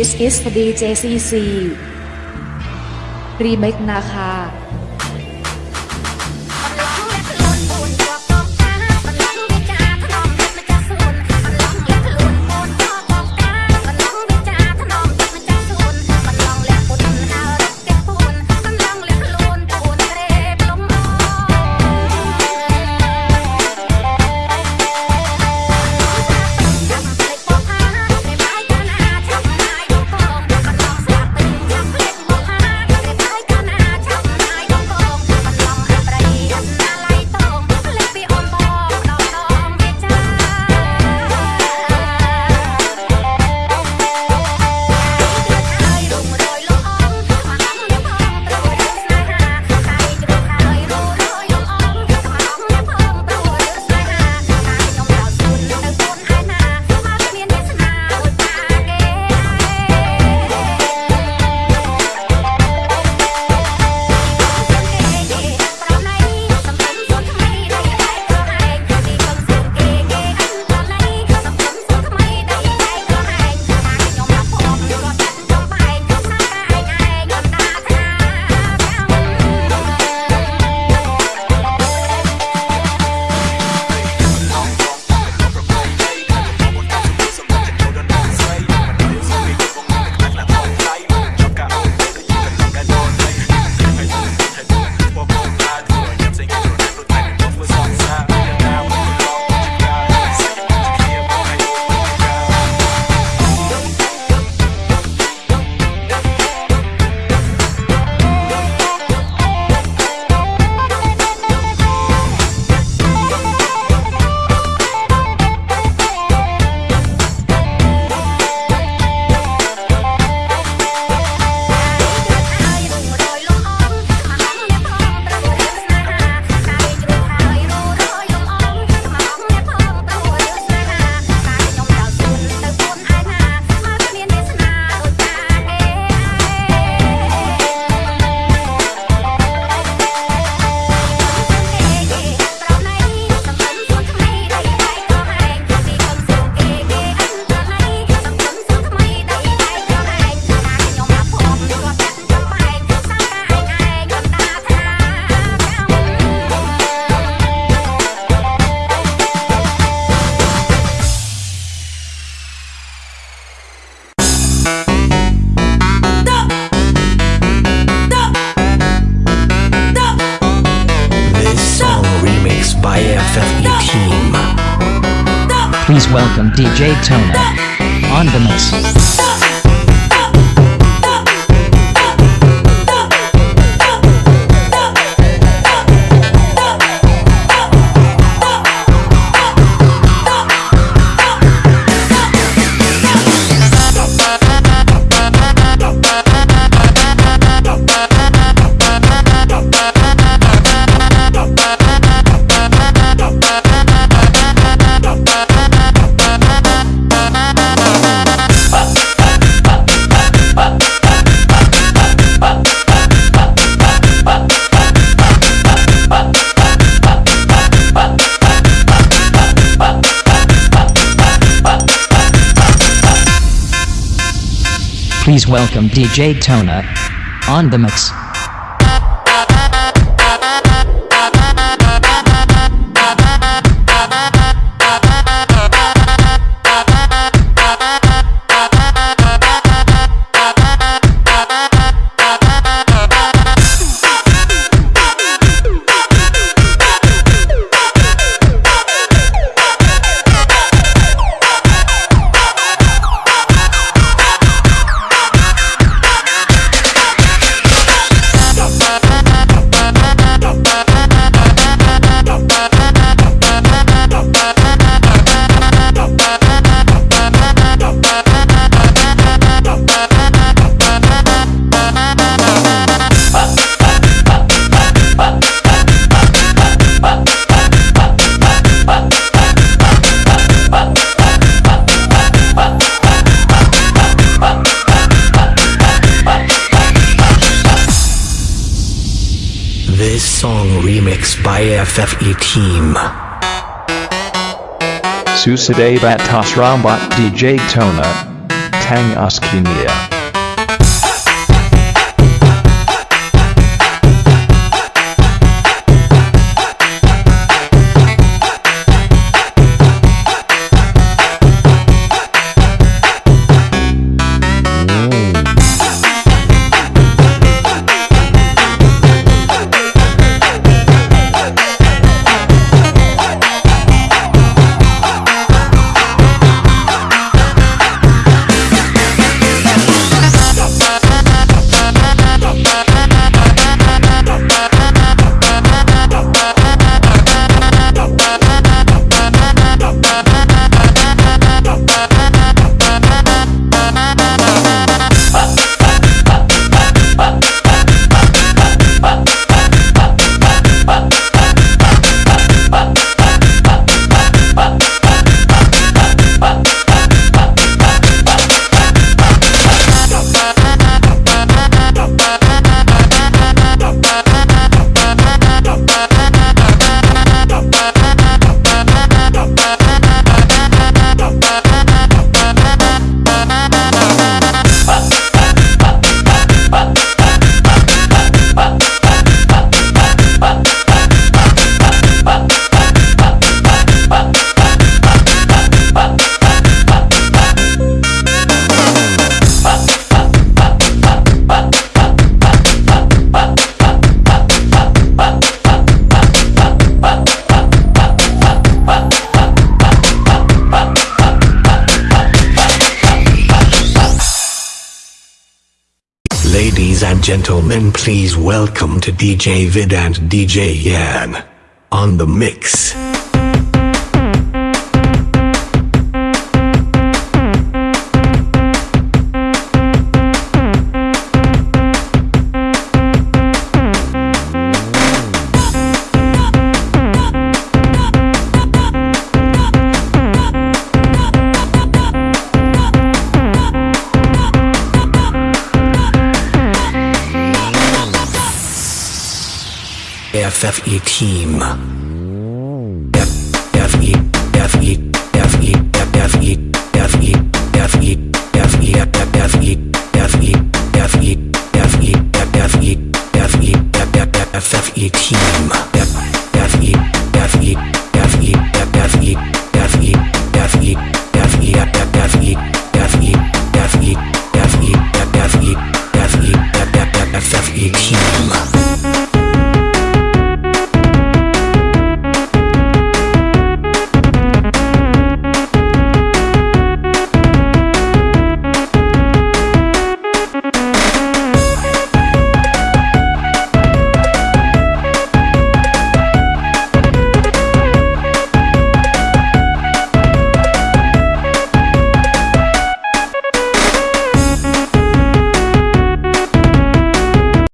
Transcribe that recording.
This is DJ CC remake นะคะ Please welcome DJ Tona on the mix. Please welcome DJ Tona on the mix. by FFE Team. Susadeva Tasrambat DJ Tona. Tang Askinia. Ladies and gentlemen, please welcome to DJ Vid and DJ Yan on the mix. FFE team. F F E F E F E F E F